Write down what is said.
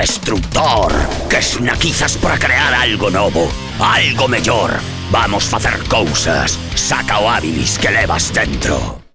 destructor que esnaquizas para crear algo novo, algo mellor. Vamos facer cousas, saca o hábilis que levas dentro.